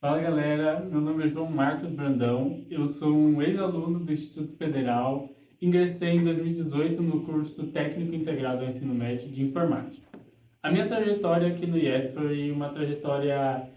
Fala galera, meu nome é João Marcos Brandão, eu sou um ex-aluno do Instituto Federal, ingressei em 2018 no curso Técnico Integrado ao Ensino Médio de Informática. A minha trajetória aqui no IEF foi uma trajetória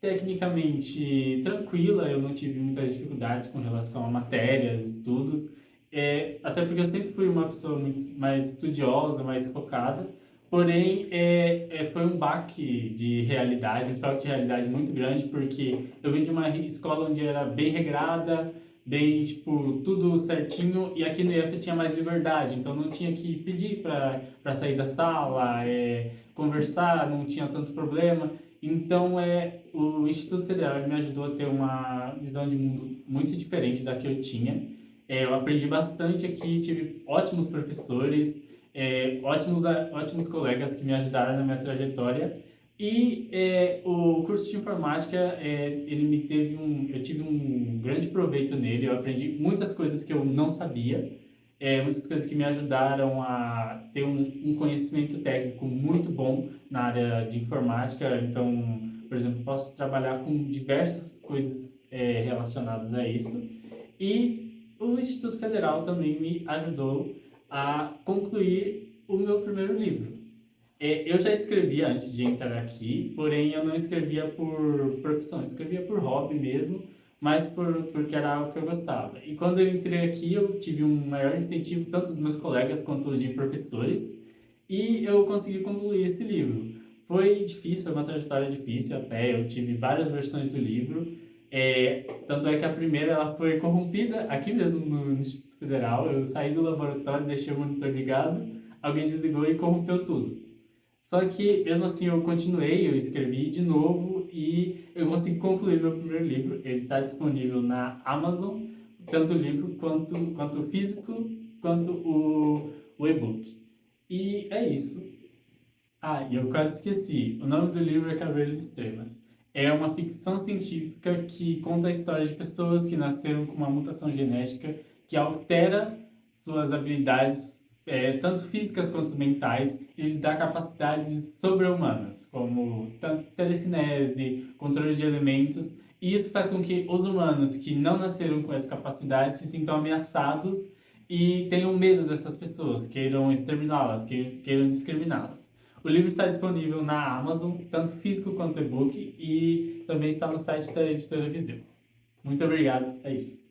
tecnicamente tranquila, eu não tive muitas dificuldades com relação a matérias, estudos, é, até porque eu sempre fui uma pessoa mais estudiosa, mais focada, Porém, é, é, foi um baque de realidade, um choque de realidade muito grande, porque eu vim de uma escola onde era bem regrada, bem, tipo, tudo certinho, e aqui no IF tinha mais liberdade, então não tinha que pedir para sair da sala, é, conversar, não tinha tanto problema. Então, é, o Instituto Federal me ajudou a ter uma visão de mundo muito diferente da que eu tinha. É, eu aprendi bastante aqui, tive ótimos professores, é, ótimos, ótimos colegas que me ajudaram na minha trajetória. E é, o curso de informática, é, ele me teve um, eu tive um grande proveito nele, eu aprendi muitas coisas que eu não sabia, é, muitas coisas que me ajudaram a ter um, um, conhecimento técnico muito bom na área de informática, então, por exemplo, posso trabalhar com diversas coisas é, relacionadas a isso, e o Instituto Federal também me ajudou a concluir o meu primeiro livro. É, eu já escrevia antes de entrar aqui, porém eu não escrevia por profissão, eu escrevia por hobby mesmo, mas por, porque era algo que eu gostava. E quando eu entrei aqui, eu tive um maior incentivo, tanto dos meus colegas quanto de professores, e eu consegui concluir esse livro. Foi difícil, foi uma trajetória difícil até, eu tive várias versões do livro, é, tanto é que a primeira ela foi corrompida aqui mesmo no Instituto Federal. Eu saí do laboratório, deixei o monitor ligado, alguém desligou e corrompeu tudo. Só que, mesmo assim, eu continuei, eu escrevi de novo e eu consegui concluir meu primeiro livro. Ele está disponível na Amazon, tanto o livro quanto, quanto o físico, quanto o, o e-book. E é isso. Ah, e eu quase esqueci. O nome do livro é Caveiras Extremas é uma ficção científica que conta a história de pessoas que nasceram com uma mutação genética que altera suas habilidades, é, tanto físicas quanto mentais, e lhes dá capacidades sobre-humanas, como tanto telecinese, controle de elementos, e isso faz com que os humanos que não nasceram com essa capacidade se sintam ameaçados e tenham medo dessas pessoas, queiram exterminá-las, queiram discriminá-las. O livro está disponível na Amazon, tanto físico quanto e-book, e também está no site da editora Viseu. Muito obrigado, é isso.